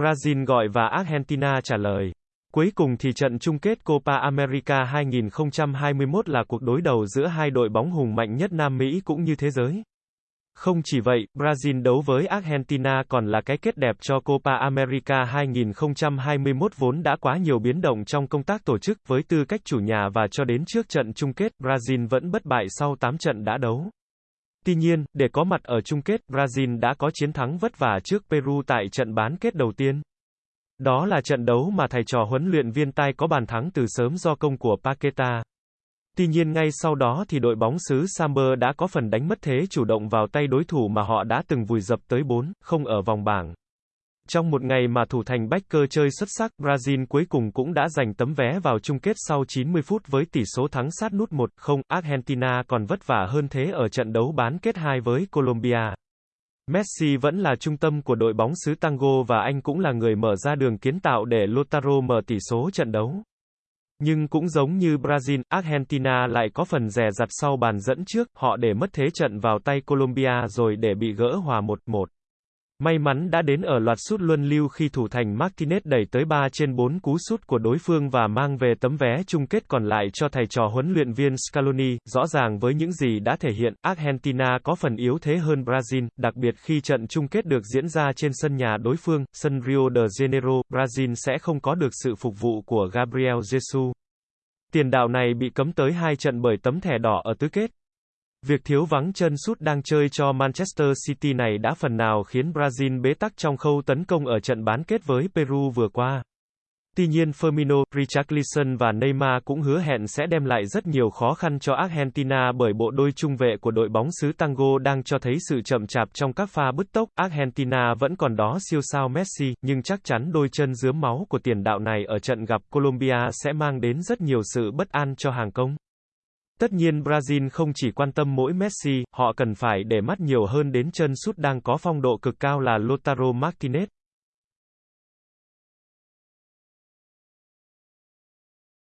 Brazil gọi và Argentina trả lời. Cuối cùng thì trận chung kết Copa America 2021 là cuộc đối đầu giữa hai đội bóng hùng mạnh nhất Nam Mỹ cũng như thế giới. Không chỉ vậy, Brazil đấu với Argentina còn là cái kết đẹp cho Copa America 2021 vốn đã quá nhiều biến động trong công tác tổ chức, với tư cách chủ nhà và cho đến trước trận chung kết, Brazil vẫn bất bại sau 8 trận đã đấu. Tuy nhiên, để có mặt ở chung kết, Brazil đã có chiến thắng vất vả trước Peru tại trận bán kết đầu tiên. Đó là trận đấu mà thầy trò huấn luyện viên tai có bàn thắng từ sớm do công của Paqueta. Tuy nhiên ngay sau đó thì đội bóng xứ Samber đã có phần đánh mất thế chủ động vào tay đối thủ mà họ đã từng vùi dập tới 4, không ở vòng bảng. Trong một ngày mà thủ thành Becker chơi xuất sắc, Brazil cuối cùng cũng đã giành tấm vé vào chung kết sau 90 phút với tỷ số thắng sát nút 1-0. Argentina còn vất vả hơn thế ở trận đấu bán kết 2 với Colombia. Messi vẫn là trung tâm của đội bóng xứ Tango và anh cũng là người mở ra đường kiến tạo để Lautaro mở tỷ số trận đấu. Nhưng cũng giống như Brazil, Argentina lại có phần rè rặt sau bàn dẫn trước, họ để mất thế trận vào tay Colombia rồi để bị gỡ hòa 1-1. May mắn đã đến ở loạt sút luân lưu khi thủ thành Martinez đẩy tới 3 trên 4 cú sút của đối phương và mang về tấm vé chung kết còn lại cho thầy trò huấn luyện viên Scaloni. Rõ ràng với những gì đã thể hiện, Argentina có phần yếu thế hơn Brazil, đặc biệt khi trận chung kết được diễn ra trên sân nhà đối phương, sân Rio de Janeiro, Brazil sẽ không có được sự phục vụ của Gabriel Jesus. Tiền đạo này bị cấm tới hai trận bởi tấm thẻ đỏ ở tứ kết. Việc thiếu vắng chân sút đang chơi cho Manchester City này đã phần nào khiến Brazil bế tắc trong khâu tấn công ở trận bán kết với Peru vừa qua. Tuy nhiên Firmino, Richarlison và Neymar cũng hứa hẹn sẽ đem lại rất nhiều khó khăn cho Argentina bởi bộ đôi trung vệ của đội bóng xứ Tango đang cho thấy sự chậm chạp trong các pha bứt tốc. Argentina vẫn còn đó siêu sao Messi, nhưng chắc chắn đôi chân dướm máu của tiền đạo này ở trận gặp Colombia sẽ mang đến rất nhiều sự bất an cho hàng công. Tất nhiên Brazil không chỉ quan tâm mỗi Messi, họ cần phải để mắt nhiều hơn đến chân sút đang có phong độ cực cao là Lautaro Martinez.